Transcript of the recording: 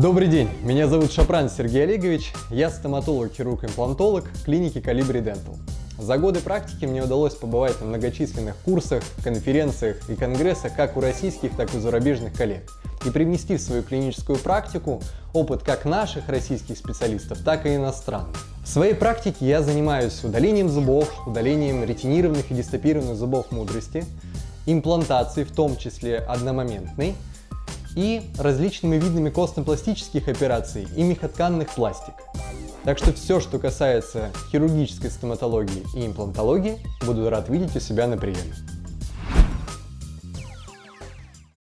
Добрый день, меня зовут Шапран Сергей Олегович, я стоматолог-хирург-имплантолог клиники Калибри Dental. За годы практики мне удалось побывать на многочисленных курсах, конференциях и конгрессах как у российских, так и у зарубежных коллег и привнести в свою клиническую практику опыт как наших российских специалистов, так и иностранных. В своей практике я занимаюсь удалением зубов, удалением ретинированных и дистопированных зубов мудрости, имплантацией, в том числе одномоментной, и различными видами костно-пластических операций и мехотканных пластик. Так что все, что касается хирургической стоматологии и имплантологии, буду рад видеть у себя на приеме.